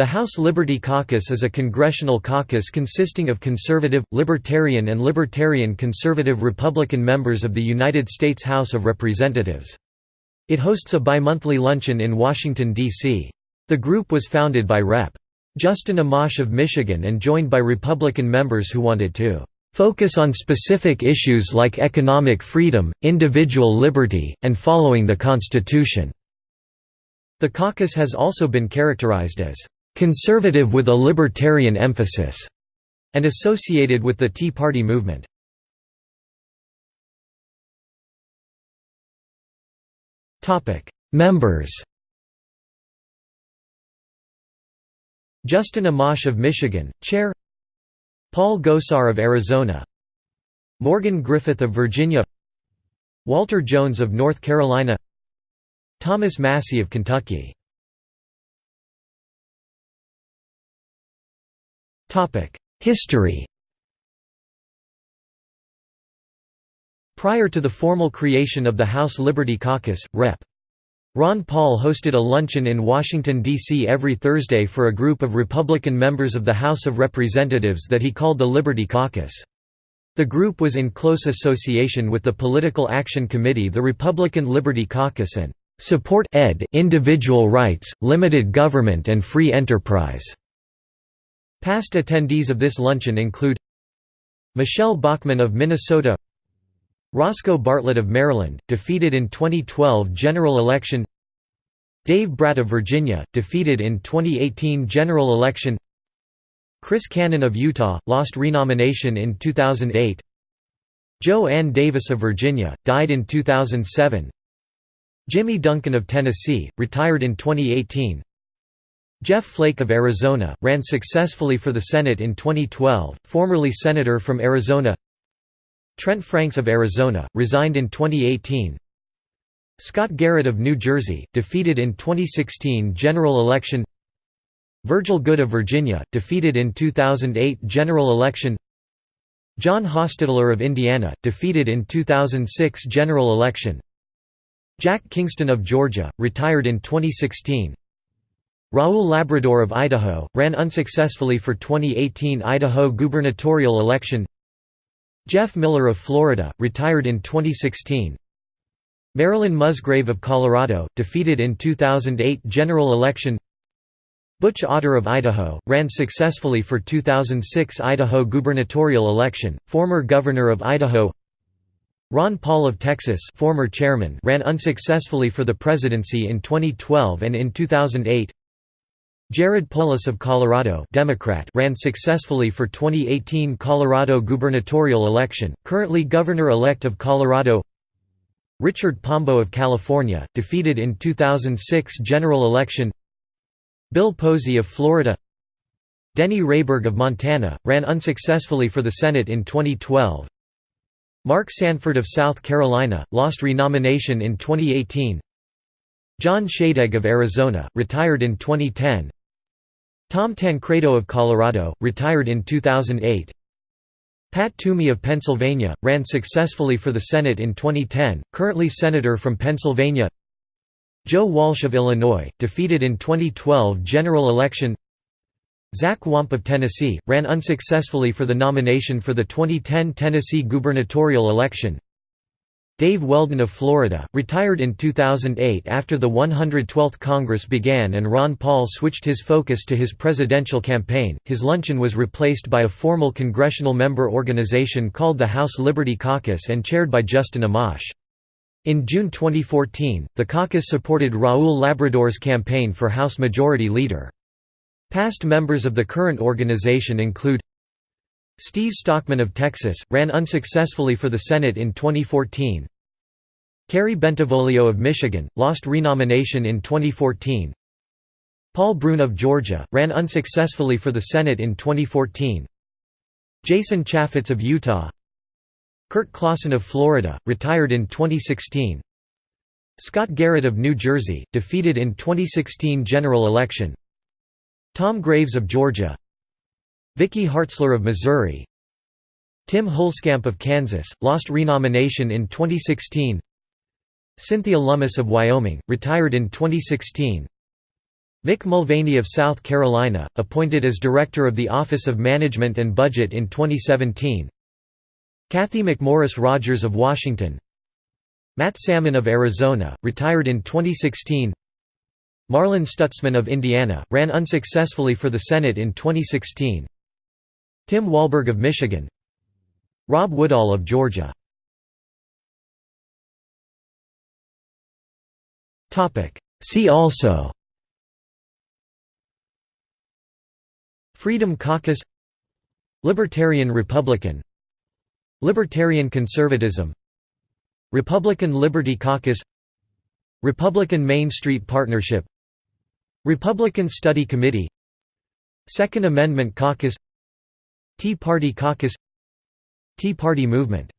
The House Liberty Caucus is a congressional caucus consisting of conservative, libertarian and libertarian conservative Republican members of the United States House of Representatives. It hosts a bimonthly luncheon in Washington, D.C. The group was founded by Rep. Justin Amash of Michigan and joined by Republican members who wanted to "...focus on specific issues like economic freedom, individual liberty, and following the Constitution." The caucus has also been characterized as conservative with a libertarian emphasis, and associated with the Tea Party movement. Members. Justin Amash of Michigan, Chair. Paul Gosar of Arizona. Morgan Griffith of Virginia. Walter Jones of North Carolina. Thomas Massie of Kentucky History Prior to the formal creation of the House Liberty Caucus, Rep. Ron Paul hosted a luncheon in Washington, D.C. every Thursday for a group of Republican members of the House of Representatives that he called the Liberty Caucus. The group was in close association with the Political Action Committee the Republican Liberty Caucus and "...support ed individual rights, limited government and free enterprise." Past attendees of this luncheon include Michele Bachmann of Minnesota Roscoe Bartlett of Maryland, defeated in 2012 general election Dave Brat of Virginia, defeated in 2018 general election Chris Cannon of Utah, lost renomination in 2008 Jo Ann Davis of Virginia, died in 2007 Jimmy Duncan of Tennessee, retired in 2018 Jeff Flake of Arizona, ran successfully for the Senate in 2012, formerly Senator from Arizona. Trent Franks of Arizona, resigned in 2018 Scott Garrett of New Jersey, defeated in 2016 general election. Virgil Goode of Virginia, defeated in 2008 general election. John Hostettler of Indiana, defeated in 2006 general election. Jack Kingston of Georgia, retired in 2016 Raul Labrador of Idaho, ran unsuccessfully for 2018 Idaho gubernatorial election. Jeff Miller of Florida, retired in 2016 Marilyn Musgrave of Colorado, defeated in 2008 general election. Butch Otter of Idaho, ran successfully for 2006 Idaho gubernatorial election, former governor of Idaho. Ron Paul of Texas former chairman ran unsuccessfully for the presidency in 2012 and in 2008 Jared Polis of Colorado Democrat ran successfully for 2018 Colorado gubernatorial election, currently governor-elect of Colorado. Richard Pombo of California, defeated in 2006 general election. Bill Posey of Florida. Denny Rehberg of Montana, ran unsuccessfully for the Senate in 2012 Mark Sanford of South Carolina, lost renomination in 2018 John Shadegg of Arizona, retired in 2010 Tom Tancredo of Colorado, retired in 2008 Pat Toomey of Pennsylvania, ran successfully for the Senate in 2010, currently Senator from Pennsylvania. Joe Walsh of Illinois, defeated in 2012 general election. Zach Wamp of Tennessee, ran unsuccessfully for the nomination for the 2010 Tennessee gubernatorial election Dave Weldon of Florida, retired in 2008 after the 112th Congress began and Ron Paul switched his focus to his presidential campaign. His luncheon was replaced by a formal congressional member organization called the House Liberty Caucus and chaired by Justin Amash. In June 2014, the caucus supported Raul Labrador's campaign for House Majority Leader. Past members of the current organization include Steve Stockman of Texas, ran unsuccessfully for the Senate in 2014 Kerry Bentivolio of Michigan, lost renomination in 2014 Paul Broun of Georgia, ran unsuccessfully for the Senate in 2014 Jason Chaffetz of Utah. Curt Clawson of Florida, retired in 2016 Scott Garrett of New Jersey, defeated in 2016 general election. Tom Graves of Georgia. Vicky Hartzler of Missouri. Tim Huelskamp of Kansas, lost renomination in 2016 Cynthia Lummis of Wyoming, retired in 2016 Mick Mulvaney of South Carolina, appointed as Director of the Office of Management and Budget in 2017 Cathy McMorris Rodgers of Washington. Matt Salmon of Arizona, retired in 2016 Marlin Stutzman of Indiana, ran unsuccessfully for the Senate in 2016 Tim Walberg of Michigan. Rob Woodall of Georgia See also Freedom Caucus Libertarian Republican Libertarian Conservatism Republican Liberty Caucus Republican Main Street Partnership Republican Study Committee Second Amendment Caucus Tea Party Caucus Tea Party Movement